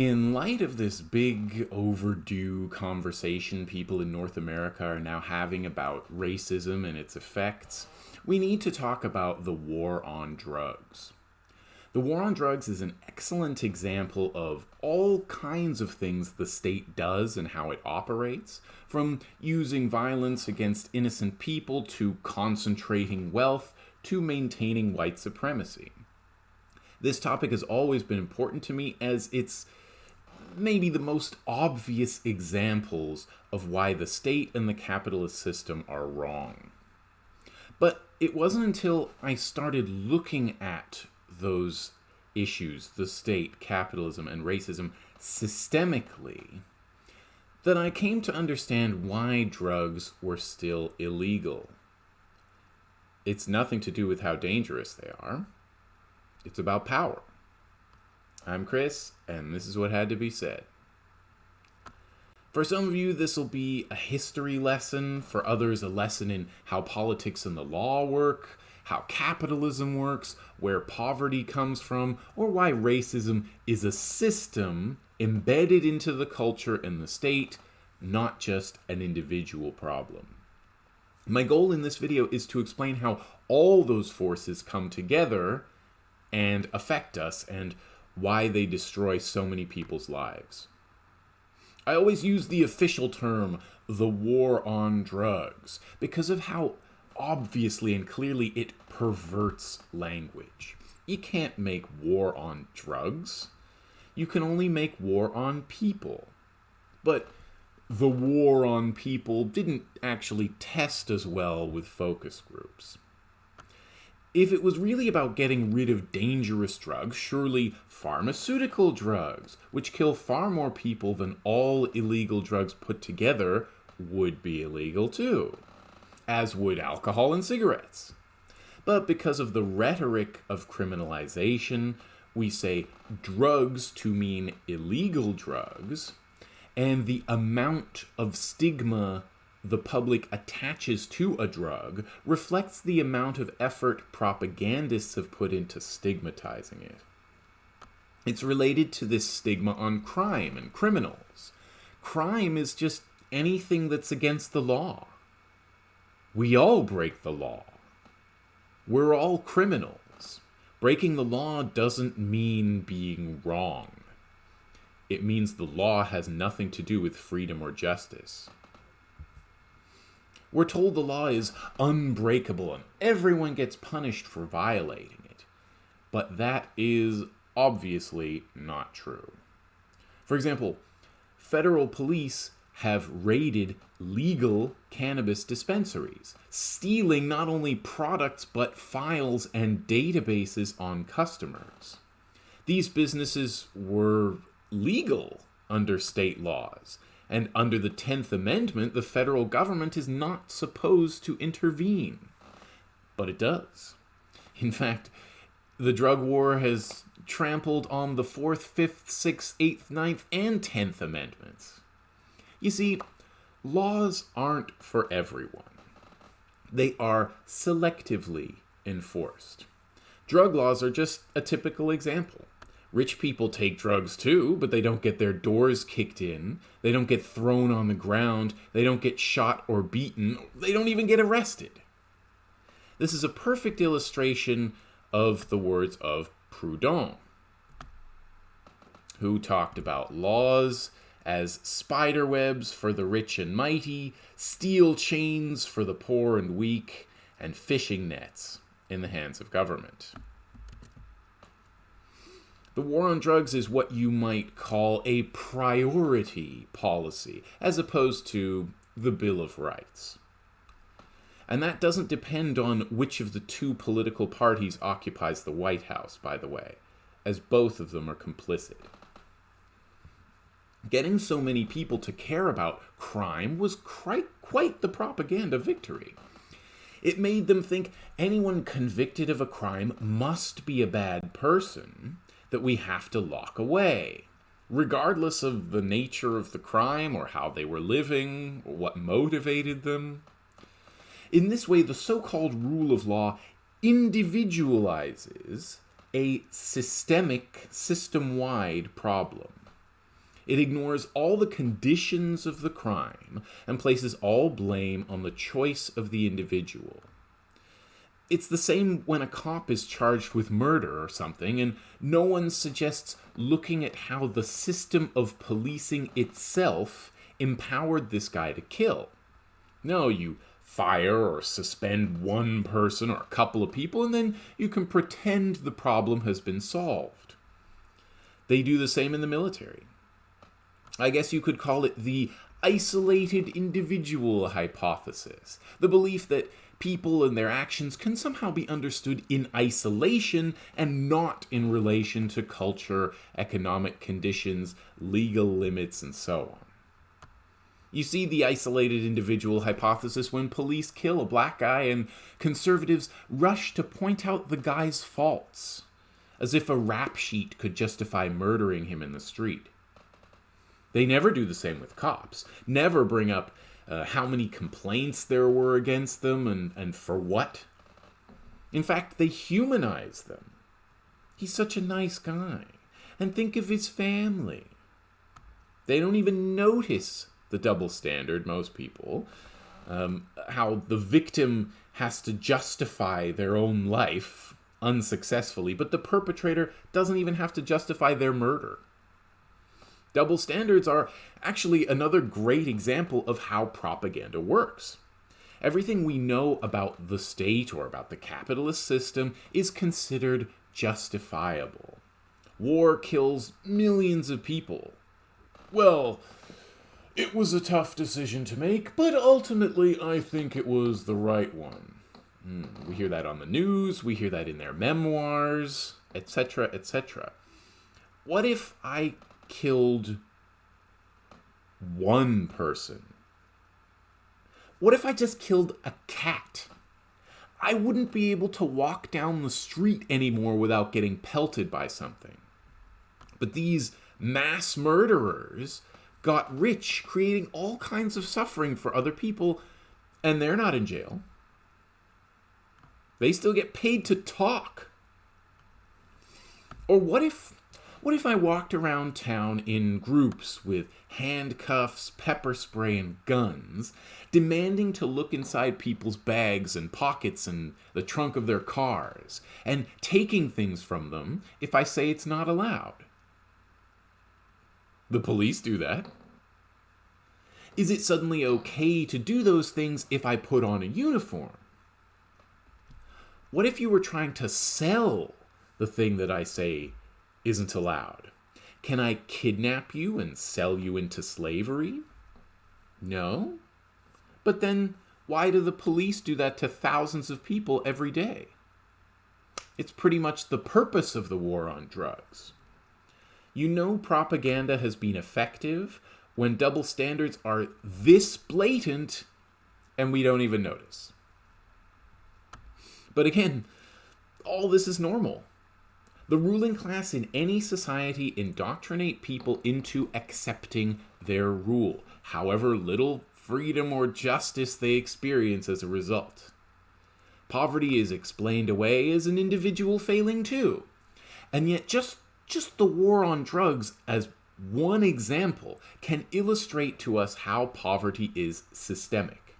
In light of this big overdue conversation people in North America are now having about racism and its effects, we need to talk about the war on drugs. The war on drugs is an excellent example of all kinds of things the state does and how it operates, from using violence against innocent people to concentrating wealth to maintaining white supremacy. This topic has always been important to me as it's maybe the most obvious examples of why the state and the capitalist system are wrong. But it wasn't until I started looking at those issues, the state, capitalism, and racism, systemically, that I came to understand why drugs were still illegal. It's nothing to do with how dangerous they are. It's about power. I'm Chris, and this is what had to be said. For some of you, this will be a history lesson. For others, a lesson in how politics and the law work, how capitalism works, where poverty comes from, or why racism is a system embedded into the culture and the state, not just an individual problem. My goal in this video is to explain how all those forces come together and affect us and why they destroy so many people's lives. I always use the official term, the war on drugs, because of how obviously and clearly it perverts language. You can't make war on drugs. You can only make war on people. But the war on people didn't actually test as well with focus groups. If it was really about getting rid of dangerous drugs, surely pharmaceutical drugs, which kill far more people than all illegal drugs put together, would be illegal too, as would alcohol and cigarettes. But because of the rhetoric of criminalization, we say drugs to mean illegal drugs, and the amount of stigma the public attaches to a drug reflects the amount of effort propagandists have put into stigmatizing it. It's related to this stigma on crime and criminals. Crime is just anything that's against the law. We all break the law. We're all criminals. Breaking the law doesn't mean being wrong. It means the law has nothing to do with freedom or justice. We're told the law is unbreakable and everyone gets punished for violating it. But that is obviously not true. For example, federal police have raided legal cannabis dispensaries, stealing not only products but files and databases on customers. These businesses were legal under state laws, and under the 10th Amendment, the federal government is not supposed to intervene. But it does. In fact, the drug war has trampled on the 4th, 5th, 6th, 8th, 9th, and 10th Amendments. You see, laws aren't for everyone. They are selectively enforced. Drug laws are just a typical example. Rich people take drugs too, but they don't get their doors kicked in. They don't get thrown on the ground. They don't get shot or beaten. They don't even get arrested. This is a perfect illustration of the words of Proudhon, who talked about laws as spider webs for the rich and mighty, steel chains for the poor and weak, and fishing nets in the hands of government. The war on drugs is what you might call a priority policy, as opposed to the Bill of Rights. And that doesn't depend on which of the two political parties occupies the White House, by the way, as both of them are complicit. Getting so many people to care about crime was quite, quite the propaganda victory. It made them think anyone convicted of a crime must be a bad person, that we have to lock away, regardless of the nature of the crime or how they were living or what motivated them. In this way, the so-called rule of law individualizes a systemic, system-wide problem. It ignores all the conditions of the crime and places all blame on the choice of the individual. It's the same when a cop is charged with murder or something, and no one suggests looking at how the system of policing itself empowered this guy to kill. No, you fire or suspend one person or a couple of people, and then you can pretend the problem has been solved. They do the same in the military. I guess you could call it the isolated individual hypothesis, the belief that people and their actions can somehow be understood in isolation and not in relation to culture, economic conditions, legal limits, and so on. You see the isolated individual hypothesis when police kill a black guy and conservatives rush to point out the guy's faults, as if a rap sheet could justify murdering him in the street. They never do the same with cops, never bring up uh, how many complaints there were against them and, and for what. In fact, they humanize them. He's such a nice guy. And think of his family. They don't even notice the double standard, most people, um, how the victim has to justify their own life unsuccessfully, but the perpetrator doesn't even have to justify their murder. Double standards are actually another great example of how propaganda works. Everything we know about the state or about the capitalist system is considered justifiable. War kills millions of people. Well, it was a tough decision to make, but ultimately I think it was the right one. Mm, we hear that on the news, we hear that in their memoirs, etc., etc. What if I killed one person? What if I just killed a cat? I wouldn't be able to walk down the street anymore without getting pelted by something. But these mass murderers got rich, creating all kinds of suffering for other people, and they're not in jail. They still get paid to talk. Or what if what if I walked around town in groups with handcuffs, pepper spray, and guns, demanding to look inside people's bags and pockets and the trunk of their cars, and taking things from them if I say it's not allowed? The police do that. Is it suddenly okay to do those things if I put on a uniform? What if you were trying to sell the thing that I say isn't allowed? Can I kidnap you and sell you into slavery? No. But then why do the police do that to thousands of people every day? It's pretty much the purpose of the war on drugs. You know propaganda has been effective when double standards are this blatant and we don't even notice. But again, all this is normal. The ruling class in any society indoctrinate people into accepting their rule, however little freedom or justice they experience as a result. Poverty is explained away as an individual failing too. And yet just just the war on drugs as one example can illustrate to us how poverty is systemic.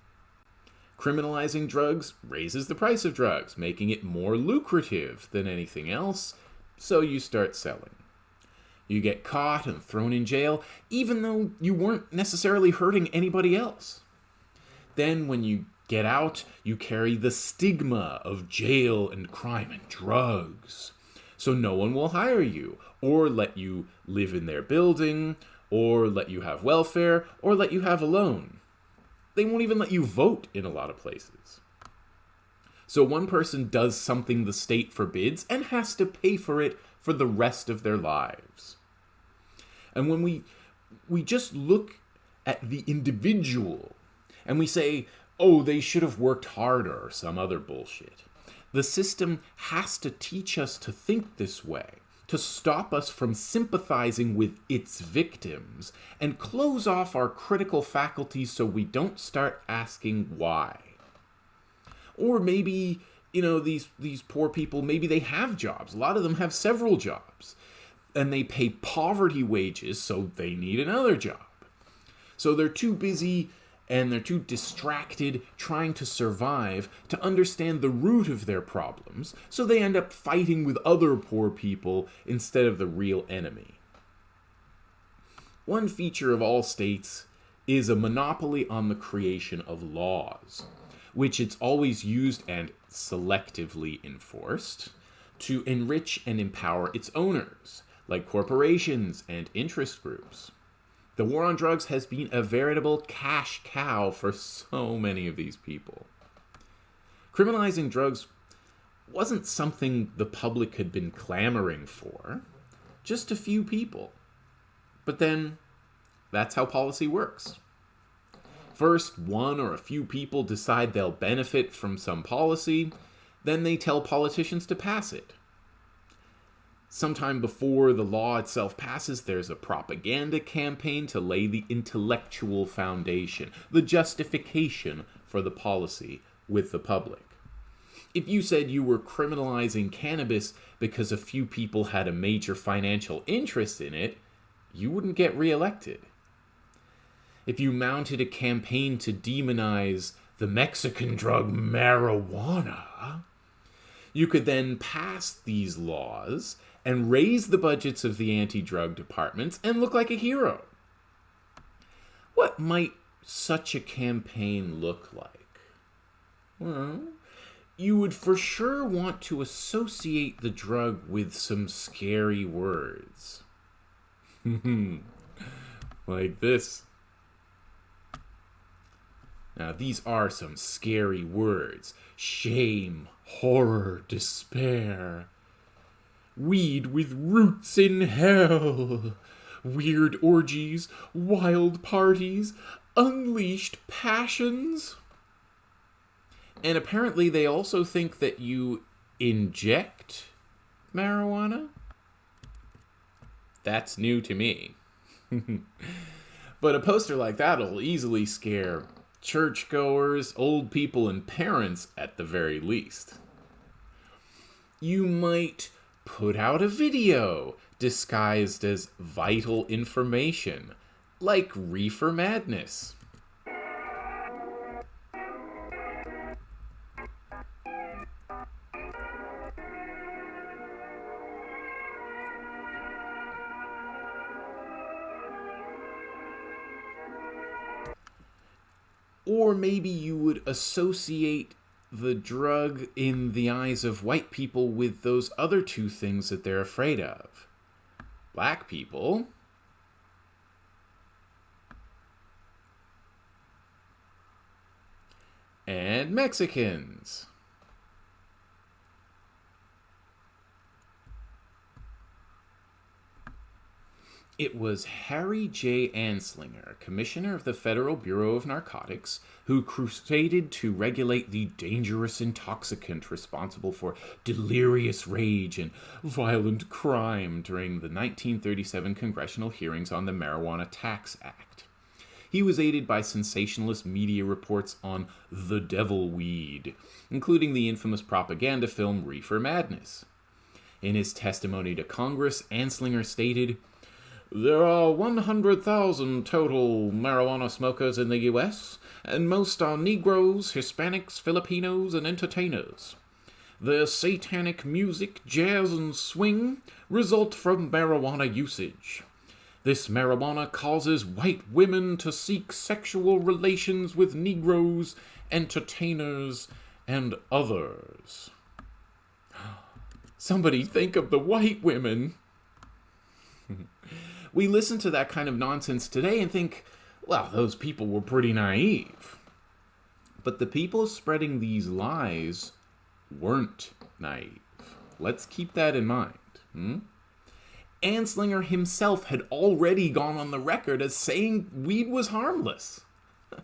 Criminalizing drugs raises the price of drugs, making it more lucrative than anything else, so you start selling. You get caught and thrown in jail, even though you weren't necessarily hurting anybody else. Then, when you get out, you carry the stigma of jail and crime and drugs so no one will hire you or let you live in their building or let you have welfare or let you have a loan. They won't even let you vote in a lot of places. So one person does something the state forbids and has to pay for it for the rest of their lives. And when we we just look at the individual and we say, "Oh, they should have worked harder" or some other bullshit. The system has to teach us to think this way, to stop us from sympathizing with its victims, and close off our critical faculties so we don't start asking why. Or maybe, you know, these, these poor people, maybe they have jobs. A lot of them have several jobs. and they pay poverty wages, so they need another job. So they're too busy and they're too distracted trying to survive to understand the root of their problems, so they end up fighting with other poor people instead of the real enemy. One feature of all states is a monopoly on the creation of laws, which it's always used and selectively enforced to enrich and empower its owners, like corporations and interest groups. The war on drugs has been a veritable cash cow for so many of these people. Criminalizing drugs wasn't something the public had been clamoring for, just a few people. But then, that's how policy works. First, one or a few people decide they'll benefit from some policy, then they tell politicians to pass it sometime before the law itself passes, there's a propaganda campaign to lay the intellectual foundation, the justification for the policy with the public. If you said you were criminalizing cannabis because a few people had a major financial interest in it, you wouldn't get reelected. If you mounted a campaign to demonize the Mexican drug marijuana, you could then pass these laws and raise the budgets of the anti drug departments and look like a hero. What might such a campaign look like? Well, you would for sure want to associate the drug with some scary words. Hmm. like this. Now, these are some scary words shame, horror, despair weed with roots in hell. Weird orgies, wild parties, unleashed passions. And apparently, they also think that you inject marijuana. That's new to me. but a poster like that'll easily scare churchgoers, old people, and parents at the very least. You might put out a video disguised as vital information, like Reefer Madness. Or maybe you would associate the drug in the eyes of white people with those other two things that they're afraid of black people and Mexicans. It was Harry J. Anslinger, Commissioner of the Federal Bureau of Narcotics, who crusaded to regulate the dangerous intoxicant responsible for delirious rage and violent crime during the 1937 congressional hearings on the Marijuana Tax Act. He was aided by sensationalist media reports on the devil weed, including the infamous propaganda film Reefer Madness. In his testimony to Congress, Anslinger stated, there are 100,000 total marijuana smokers in the US, and most are Negroes, Hispanics, Filipinos, and entertainers. Their satanic music, jazz, and swing result from marijuana usage. This marijuana causes white women to seek sexual relations with Negroes, entertainers, and others. Somebody think of the white women. we listen to that kind of nonsense today and think, well, those people were pretty naive. But the people spreading these lies weren't naive. Let's keep that in mind. Hmm? Anslinger himself had already gone on the record as saying weed was harmless.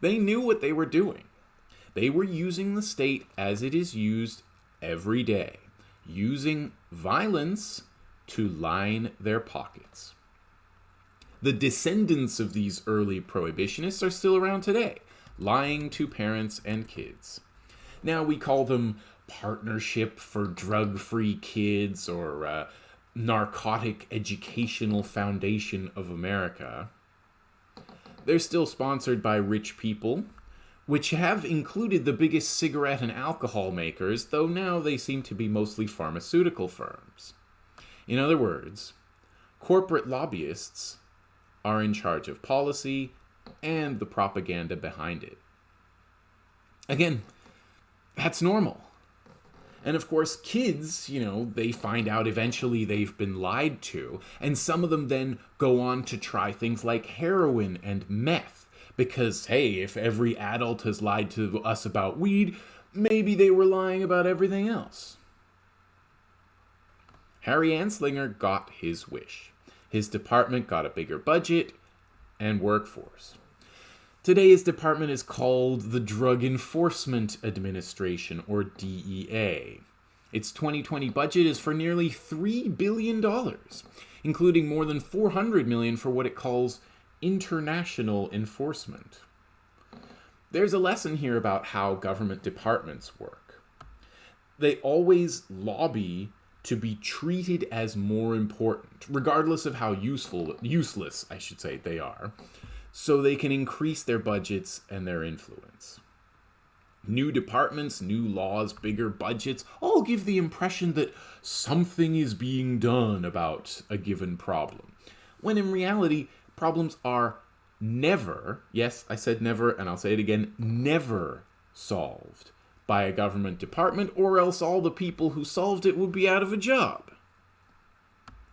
they knew what they were doing. They were using the state as it is used every day, using violence to line their pockets. The descendants of these early prohibitionists are still around today, lying to parents and kids. Now we call them Partnership for Drug Free Kids or uh, narcotic educational foundation of America. They're still sponsored by rich people, which have included the biggest cigarette and alcohol makers, though now they seem to be mostly pharmaceutical firms. In other words, corporate lobbyists are in charge of policy and the propaganda behind it. Again, that's normal. And of course, kids, you know, they find out eventually they've been lied to, and some of them then go on to try things like heroin and meth. Because, hey, if every adult has lied to us about weed, maybe they were lying about everything else. Harry Anslinger got his wish. His department got a bigger budget and workforce. Today, his department is called the Drug Enforcement Administration, or DEA. Its 2020 budget is for nearly $3 billion, including more than 400 million for what it calls international enforcement. There's a lesson here about how government departments work. They always lobby to be treated as more important, regardless of how useful, useless, I should say, they are so they can increase their budgets and their influence. New departments, new laws, bigger budgets all give the impression that something is being done about a given problem. When in reality, problems are never, yes, I said never, and I'll say it again, never solved by a government department, or else all the people who solved it would be out of a job.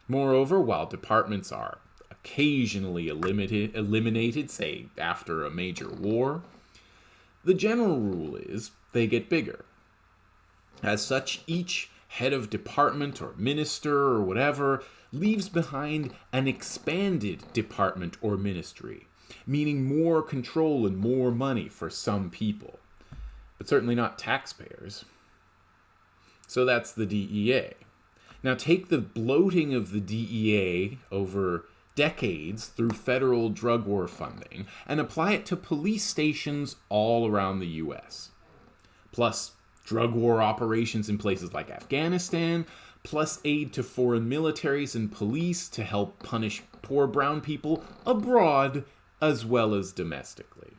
Moreover, while departments are occasionally eliminated, eliminated, say after a major war, the general rule is they get bigger. As such, each head of department or minister or whatever leaves behind an expanded department or ministry, meaning more control and more money for some people, but certainly not taxpayers. So that's the DEA. Now take the bloating of the DEA over decades through federal drug war funding and apply it to police stations all around the US. Plus, drug war operations in places like Afghanistan, plus aid to foreign militaries and police to help punish poor brown people abroad as well as domestically.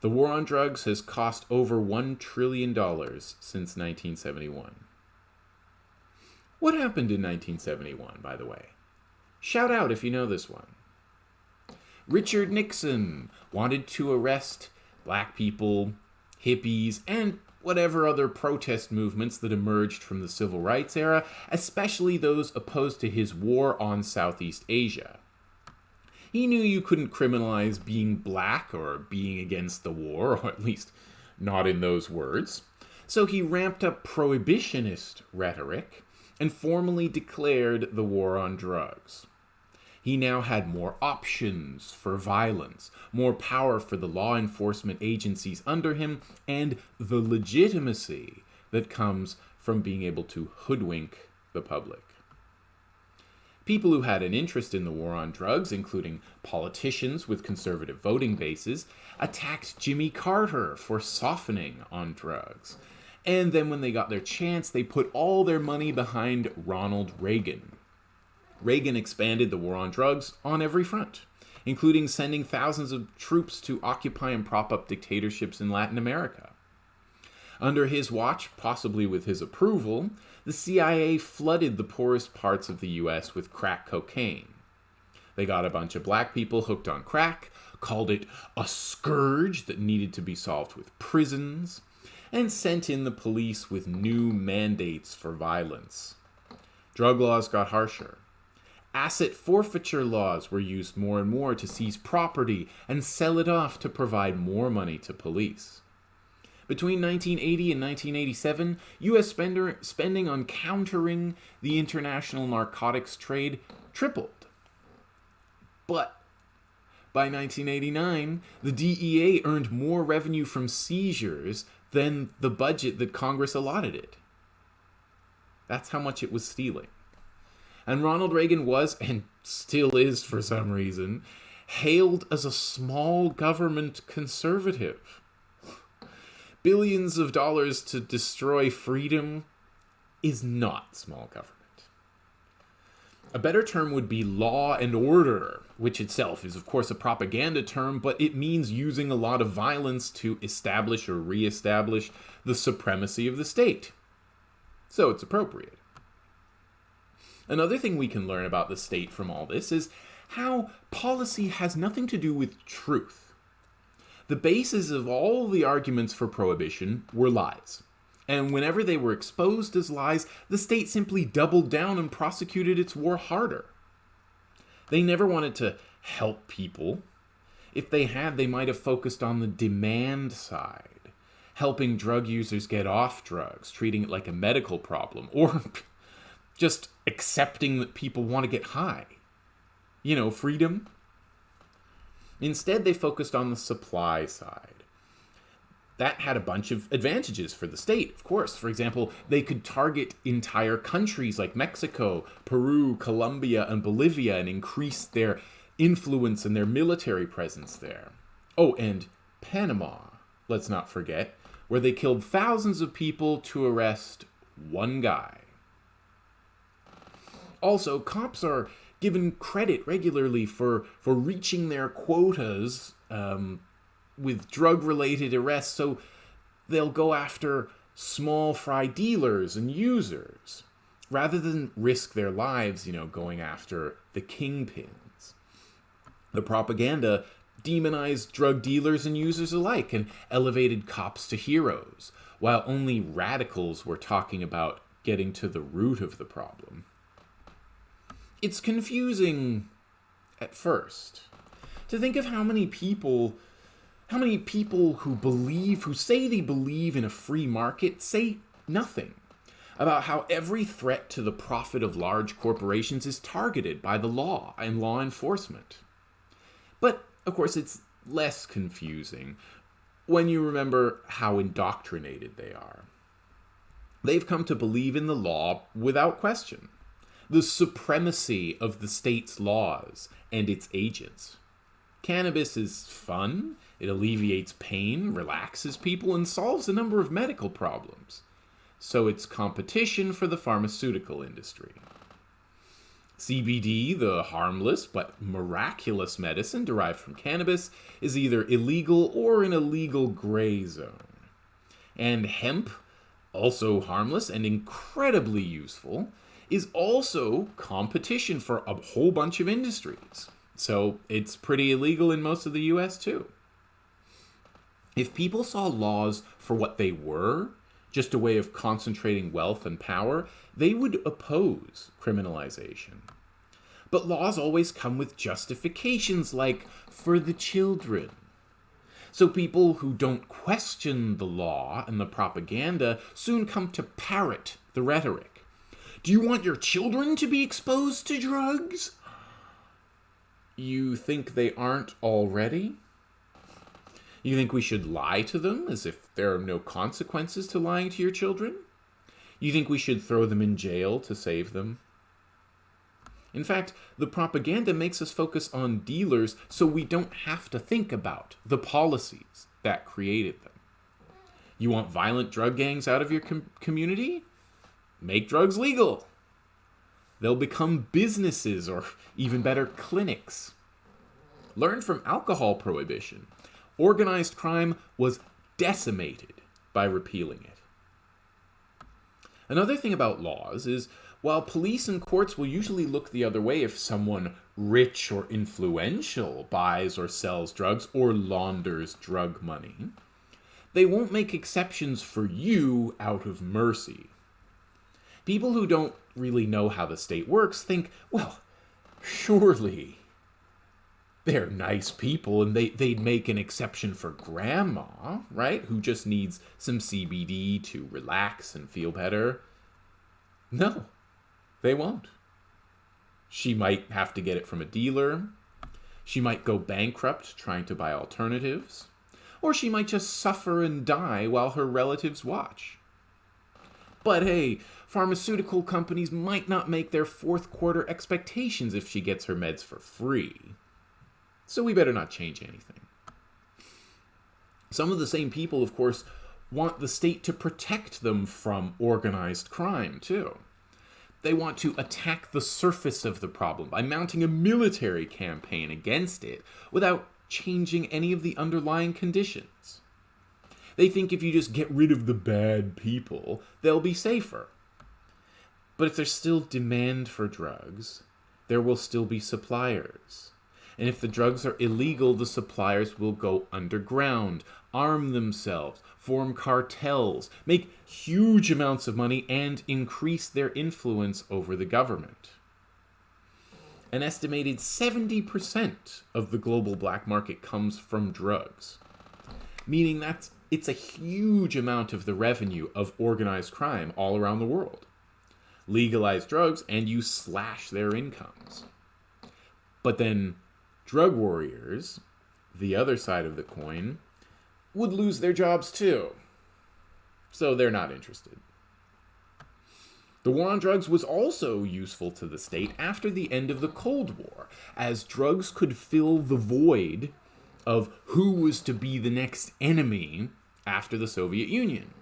The war on drugs has cost over $1 trillion since 1971. What happened in 1971, by the way? Shout out if you know this one. Richard Nixon wanted to arrest black people, hippies, and whatever other protest movements that emerged from the civil rights era, especially those opposed to his war on Southeast Asia. He knew you couldn't criminalize being black or being against the war, or at least not in those words. So he ramped up prohibitionist rhetoric and formally declared the war on drugs. He now had more options for violence, more power for the law enforcement agencies under him, and the legitimacy that comes from being able to hoodwink the public. People who had an interest in the war on drugs, including politicians with conservative voting bases, attacked Jimmy Carter for softening on drugs. And then when they got their chance, they put all their money behind Ronald Reagan. Reagan expanded the war on drugs on every front, including sending thousands of troops to occupy and prop up dictatorships in Latin America. Under his watch, possibly with his approval, the CIA flooded the poorest parts of the US with crack cocaine. They got a bunch of black people hooked on crack, called it a scourge that needed to be solved with prisons, and sent in the police with new mandates for violence. Drug laws got harsher. Asset forfeiture laws were used more and more to seize property and sell it off to provide more money to police. Between 1980 and 1987, U.S. Spender, spending on countering the international narcotics trade tripled. But by 1989, the DEA earned more revenue from seizures than the budget that Congress allotted it. That's how much it was stealing. And Ronald Reagan was, and still is for some reason, hailed as a small government conservative. Billions of dollars to destroy freedom is not small government. A better term would be law and order, which itself is, of course, a propaganda term, but it means using a lot of violence to establish or reestablish the supremacy of the state. So it's appropriate. Another thing we can learn about the state from all this is how policy has nothing to do with truth. The basis of all the arguments for prohibition were lies. And whenever they were exposed as lies, the state simply doubled down and prosecuted its war harder. They never wanted to help people. If they had, they might have focused on the demand side, helping drug users get off drugs, treating it like a medical problem, or just accepting that people want to get high. You know, freedom. Instead, they focused on the supply side that had a bunch of advantages for the state, of course. For example, they could target entire countries like Mexico, Peru, Colombia, and Bolivia and increase their influence and their military presence there. Oh, and Panama, let's not forget, where they killed thousands of people to arrest one guy. Also, cops are given credit regularly for, for reaching their quotas um, with drug related arrests, so they'll go after small fry dealers and users rather than risk their lives, you know, going after the kingpins. The propaganda demonized drug dealers and users alike and elevated cops to heroes, while only radicals were talking about getting to the root of the problem. It's confusing at first to think of how many people how many people who believe, who say they believe in a free market, say nothing about how every threat to the profit of large corporations is targeted by the law and law enforcement? But, of course, it's less confusing when you remember how indoctrinated they are. They've come to believe in the law without question, the supremacy of the state's laws and its agents. Cannabis is fun, it alleviates pain, relaxes people, and solves a number of medical problems. So it's competition for the pharmaceutical industry. CBD, the harmless but miraculous medicine derived from cannabis, is either illegal or in a legal gray zone. And hemp, also harmless and incredibly useful, is also competition for a whole bunch of industries. So it's pretty illegal in most of the US too. If people saw laws for what they were, just a way of concentrating wealth and power, they would oppose criminalization. But laws always come with justifications like for the children. So people who don't question the law and the propaganda soon come to parrot the rhetoric. Do you want your children to be exposed to drugs? You think they aren't already? You think we should lie to them as if there are no consequences to lying to your children? You think we should throw them in jail to save them? In fact, the propaganda makes us focus on dealers so we don't have to think about the policies that created them. You want violent drug gangs out of your com community? Make drugs legal. They'll become businesses or even better, clinics. Learn from alcohol prohibition organized crime was decimated by repealing it. Another thing about laws is while police and courts will usually look the other way if someone rich or influential buys or sells drugs or launders drug money, they won't make exceptions for you out of mercy. People who don't really know how the state works think, well, surely they're nice people and they, they'd make an exception for grandma, right? Who just needs some CBD to relax and feel better. No, they won't. She might have to get it from a dealer. She might go bankrupt trying to buy alternatives. Or she might just suffer and die while her relatives watch. But hey, pharmaceutical companies might not make their fourth quarter expectations if she gets her meds for free so we better not change anything. Some of the same people, of course, want the state to protect them from organized crime, too. they want to attack the surface of the problem by mounting a military campaign against it without changing any of the underlying conditions. They think if you just get rid of the bad people, they'll be safer. But if there's still demand for drugs, there will still be suppliers. And if the drugs are illegal, the suppliers will go underground, arm themselves, form cartels, make huge amounts of money, and increase their influence over the government. An estimated 70% of the global black market comes from drugs, meaning that it's a huge amount of the revenue of organized crime all around the world. Legalize drugs and you slash their incomes. But then drug warriors, the other side of the coin, would lose their jobs too. So they're not interested. The war on drugs was also useful to the state after the end of the Cold War, as drugs could fill the void of who was to be the next enemy after the Soviet Union.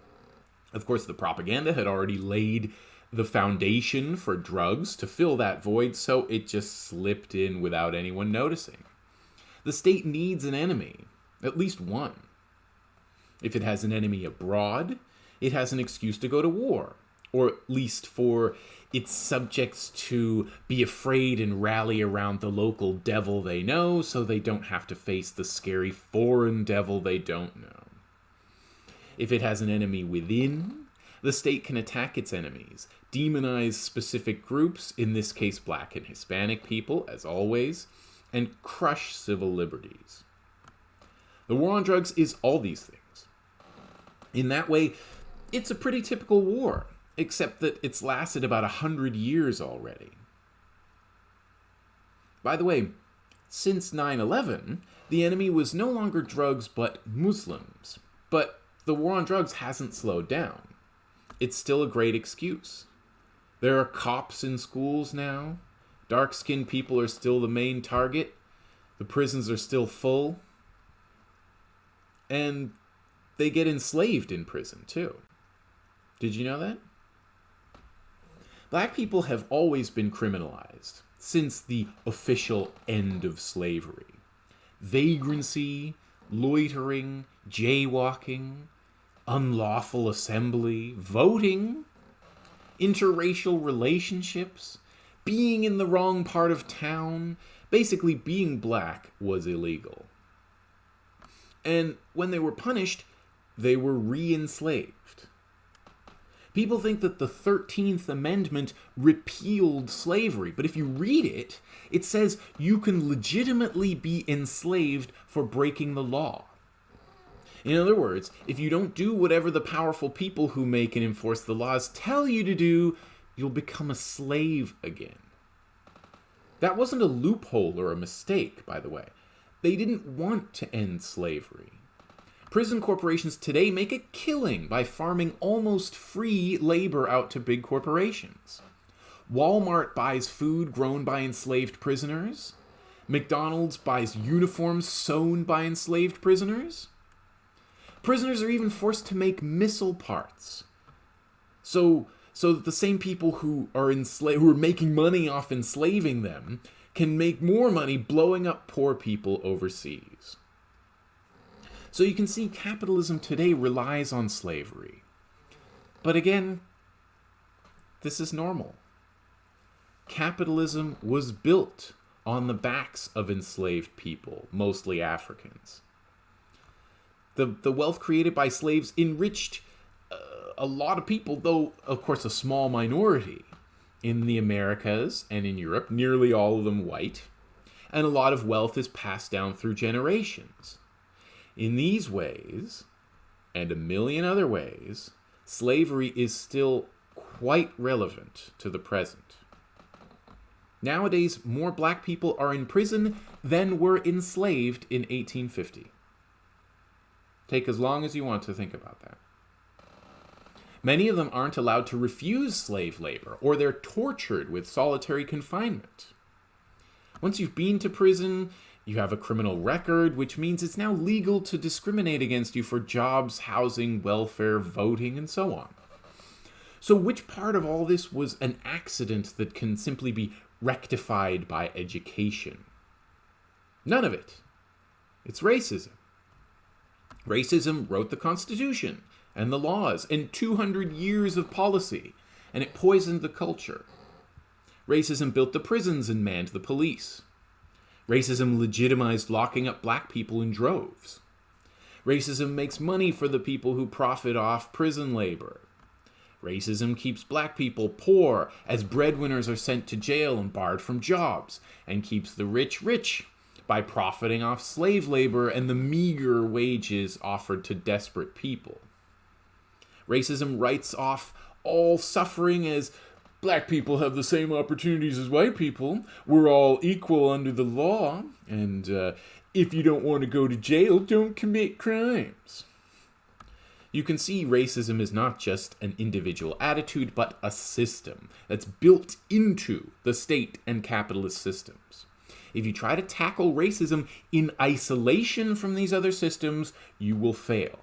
Of course, the propaganda had already laid the foundation for drugs to fill that void, so it just slipped in without anyone noticing. The state needs an enemy, at least one. If it has an enemy abroad, it has an excuse to go to war, or at least for its subjects to be afraid and rally around the local devil they know so they don't have to face the scary foreign devil they don't know. If it has an enemy within, the state can attack its enemies, demonize specific groups, in this case black and Hispanic people, as always, and crush civil liberties. The war on drugs is all these things. In that way, it's a pretty typical war, except that it's lasted about a hundred years already. By the way, since 9 11, the enemy was no longer drugs but Muslims. But the war on drugs hasn't slowed down it's still a great excuse. There are cops in schools now. Dark skinned people are still the main target. The prisons are still full. And they get enslaved in prison, too. Did you know that? Black people have always been criminalized since the official end of slavery. Vagrancy, loitering, jaywalking, unlawful assembly, voting, interracial relationships, being in the wrong part of town. Basically, being black was illegal. And when they were punished, they were re enslaved. People think that the 13th Amendment repealed slavery, but if you read it, it says you can legitimately be enslaved for breaking the law. In other words, if you don't do whatever the powerful people who make and enforce the laws tell you to do, you'll become a slave again. That wasn't a loophole or a mistake, by the way. They didn't want to end slavery. Prison corporations today make a killing by farming almost free labor out to big corporations. Walmart buys food grown by enslaved prisoners. McDonald's buys uniforms sewn by enslaved prisoners. Prisoners are even forced to make missile parts. So so that the same people who are enslaved who are making money off enslaving them can make more money blowing up poor people overseas. So you can see capitalism today relies on slavery. But again, this is normal. Capitalism was built on the backs of enslaved people, mostly Africans. The, the wealth created by slaves enriched uh, a lot of people, though, of course, a small minority in the Americas and in Europe, nearly all of them white, and a lot of wealth is passed down through generations. In these ways, and a million other ways, slavery is still quite relevant to the present. Nowadays, more black people are in prison than were enslaved in 1850. Take as long as you want to think about that. Many of them aren't allowed to refuse slave labor, or they're tortured with solitary confinement. Once you've been to prison, you have a criminal record, which means it's now legal to discriminate against you for jobs, housing, welfare, voting, and so on. So, which part of all this was an accident that can simply be rectified by education? None of it. It's racism. Racism wrote the Constitution and the laws and 200 years of policy, and it poisoned the culture. Racism built the prisons and manned the police. Racism legitimized locking up black people in droves. Racism makes money for the people who profit off prison labor. Racism keeps black people poor as breadwinners are sent to jail and barred from jobs, and keeps the rich rich by profiting off slave labor and the meager wages offered to desperate people. Racism writes off all suffering as black people have the same opportunities as white people. We're all equal under the law. And uh, if you don't want to go to jail, don't commit crimes. You can see racism is not just an individual attitude, but a system that's built into the state and capitalist systems. If you try to tackle racism in isolation from these other systems, you will fail.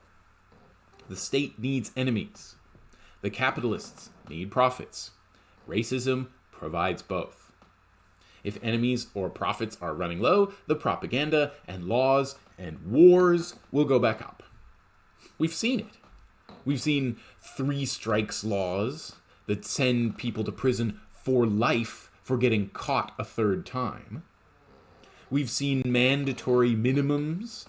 The state needs enemies. The capitalists need profits. Racism provides both. If enemies or profits are running low, the propaganda and laws and wars will go back up. We've seen it. We've seen three strikes laws that send people to prison for life for getting caught a third time. We've seen mandatory minimums,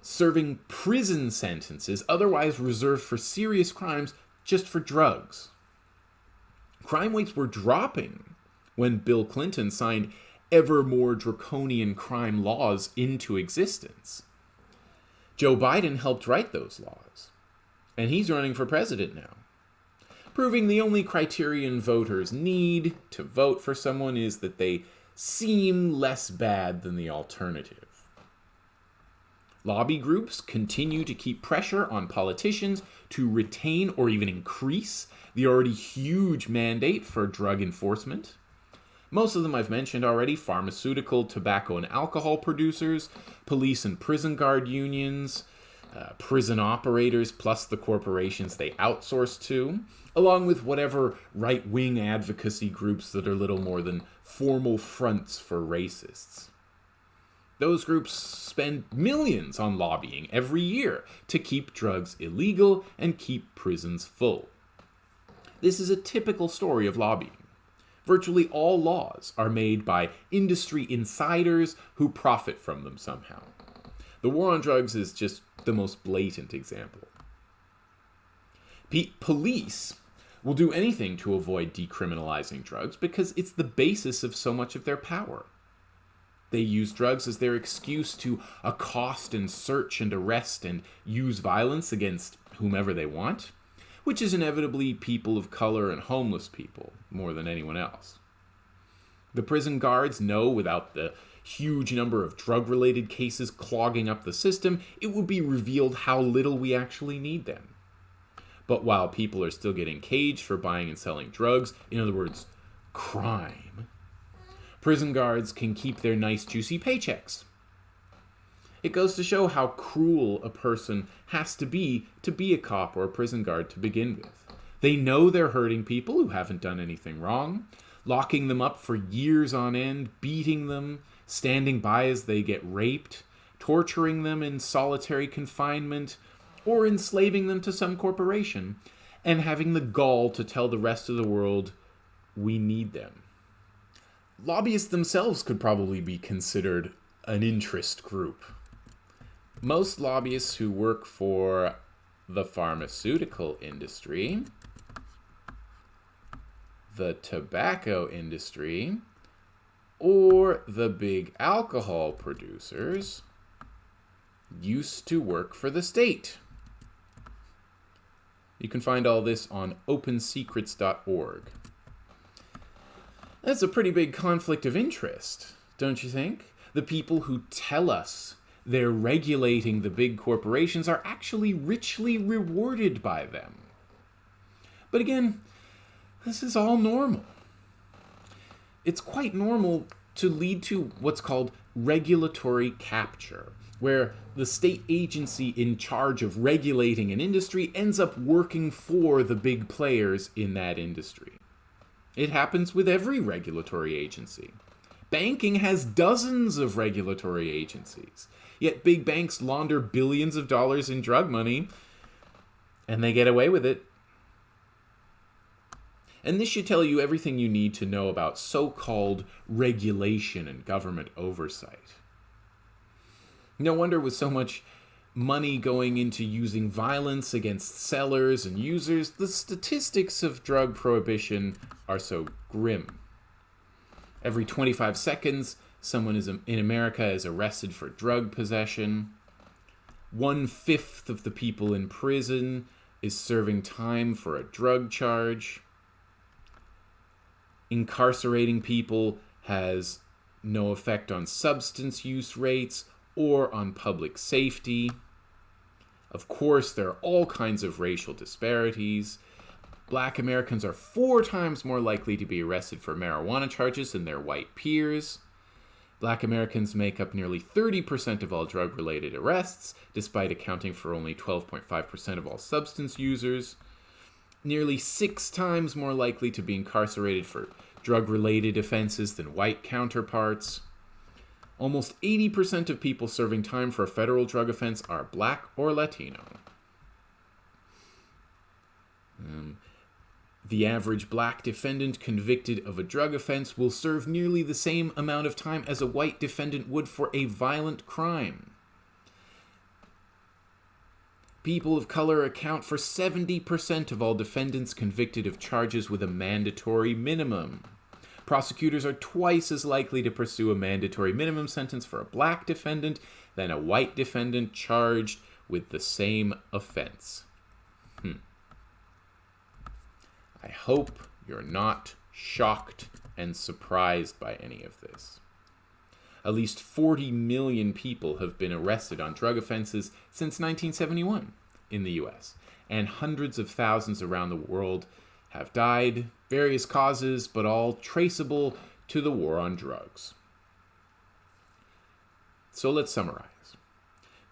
serving prison sentences otherwise reserved for serious crimes just for drugs. Crime rates were dropping when Bill Clinton signed ever more draconian crime laws into existence. Joe Biden helped write those laws, and he's running for president now, proving the only criterion voters need to vote for someone is that they seem less bad than the alternative. Lobby groups continue to keep pressure on politicians to retain or even increase the already huge mandate for drug enforcement. Most of them I've mentioned already pharmaceutical, tobacco, and alcohol producers, police and prison guard unions, uh, prison operators, plus the corporations they outsource to, along with whatever right wing advocacy groups that are little more than formal fronts for racists. Those groups spend millions on lobbying every year to keep drugs illegal and keep prisons full. This is a typical story of lobbying. Virtually all laws are made by industry insiders who profit from them somehow. The war on drugs is just the most blatant example. police will do anything to avoid decriminalizing drugs because it's the basis of so much of their power. They use drugs as their excuse to accost and search and arrest and use violence against whomever they want, which is inevitably people of color and homeless people more than anyone else. The prison guards know without the huge number of drug related cases clogging up the system, it would be revealed how little we actually need them. But while people are still getting caged for buying and selling drugs, in other words, crime, prison guards can keep their nice, juicy paychecks. It goes to show how cruel a person has to be to be a cop or a prison guard to begin with. They know they're hurting people who haven't done anything wrong, locking them up for years on end, beating them, standing by as they get raped, torturing them in solitary confinement, or enslaving them to some corporation, and having the gall to tell the rest of the world, we need them. Lobbyists themselves could probably be considered an interest group. Most lobbyists who work for the pharmaceutical industry, the tobacco industry, or the big alcohol producers used to work for the state. You can find all this on opensecrets.org. That's a pretty big conflict of interest, don't you think? The people who tell us they're regulating the big corporations are actually richly rewarded by them. But again, this is all normal. It's quite normal to lead to what's called regulatory capture, where the state agency in charge of regulating an industry ends up working for the big players in that industry. It happens with every regulatory agency. Banking has dozens of regulatory agencies, yet big banks launder billions of dollars in drug money and they get away with it. And this should tell you everything you need to know about so called regulation and government oversight. No wonder with so much money going into using violence against sellers and users, the statistics of drug prohibition are so grim. Every 25 seconds, someone is in America is arrested for drug possession. One fifth of the people in prison is serving time for a drug charge. Incarcerating people has no effect on substance use rates or on public safety. Of course, there are all kinds of racial disparities. Black Americans are four times more likely to be arrested for marijuana charges than their white peers. Black Americans make up nearly 30% of all drug related arrests, despite accounting for only 12.5% of all substance users. Nearly six times more likely to be incarcerated for drug related offenses than white counterparts. Almost 80% of people serving time for a federal drug offense are black or Latino. Um, the average black defendant convicted of a drug offense will serve nearly the same amount of time as a white defendant would for a violent crime. People of color account for 70% of all defendants convicted of charges with a mandatory minimum prosecutors are twice as likely to pursue a mandatory minimum sentence for a black defendant than a white defendant charged with the same offense. Hmm. I hope you're not shocked and surprised by any of this. At least 40 million people have been arrested on drug offenses since 1971 in the US, and hundreds of thousands around the world have died, various causes, but all traceable to the war on drugs. So let's summarize.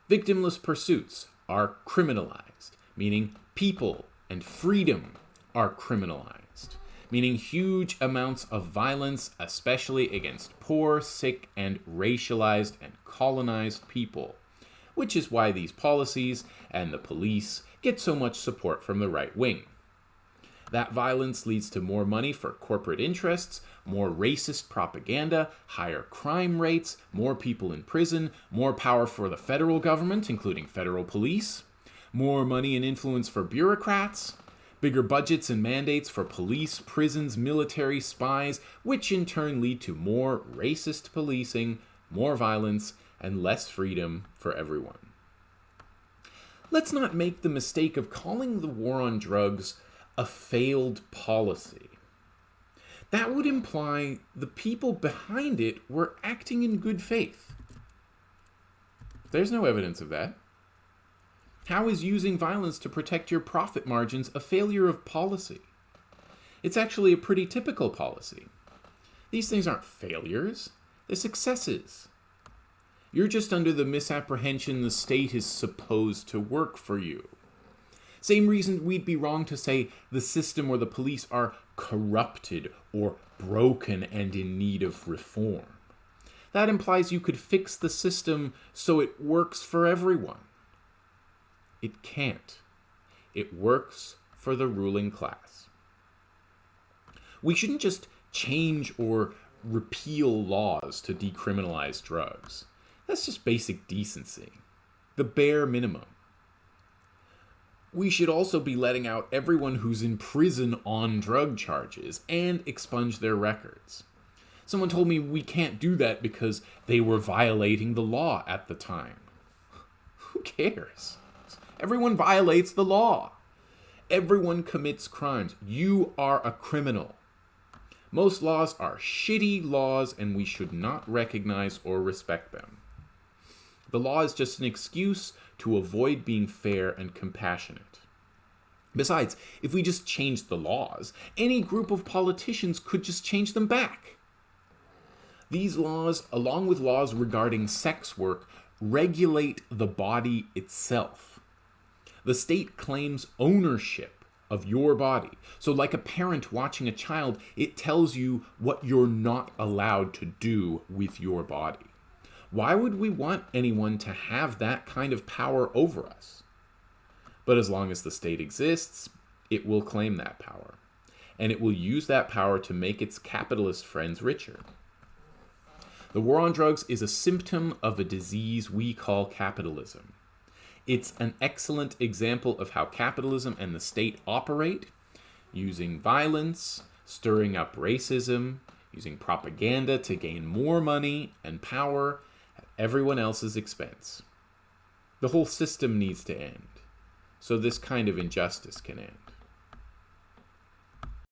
Victimless pursuits are criminalized, meaning people and freedom are criminalized, meaning huge amounts of violence, especially against poor, sick, and racialized and colonized people, which is why these policies and the police get so much support from the right wing. That violence leads to more money for corporate interests, more racist propaganda, higher crime rates, more people in prison, more power for the federal government, including federal police, more money and influence for bureaucrats, bigger budgets and mandates for police, prisons, military, spies, which in turn lead to more racist policing, more violence, and less freedom for everyone. Let's not make the mistake of calling the war on drugs a failed policy. That would imply the people behind it were acting in good faith. There's no evidence of that. How is using violence to protect your profit margins a failure of policy? It's actually a pretty typical policy. These things aren't failures, they're successes. You're just under the misapprehension the state is supposed to work for you. Same reason we'd be wrong to say the system or the police are corrupted or broken and in need of reform. That implies you could fix the system so it works for everyone. It can't. It works for the ruling class. We shouldn't just change or repeal laws to decriminalize drugs. That's just basic decency. The bare minimum we should also be letting out everyone who's in prison on drug charges and expunge their records. Someone told me we can't do that because they were violating the law at the time. Who cares? Everyone violates the law. Everyone commits crimes. You are a criminal. Most laws are shitty laws and we should not recognize or respect them. The law is just an excuse to avoid being fair and compassionate. Besides, if we just changed the laws, any group of politicians could just change them back. These laws, along with laws regarding sex work, regulate the body itself. The state claims ownership of your body. So, like a parent watching a child, it tells you what you're not allowed to do with your body. Why would we want anyone to have that kind of power over us? But as long as the state exists, it will claim that power. And it will use that power to make its capitalist friends richer. The war on drugs is a symptom of a disease we call capitalism. It's an excellent example of how capitalism and the state operate, using violence, stirring up racism, using propaganda to gain more money and power everyone else's expense. The whole system needs to end, so this kind of injustice can end.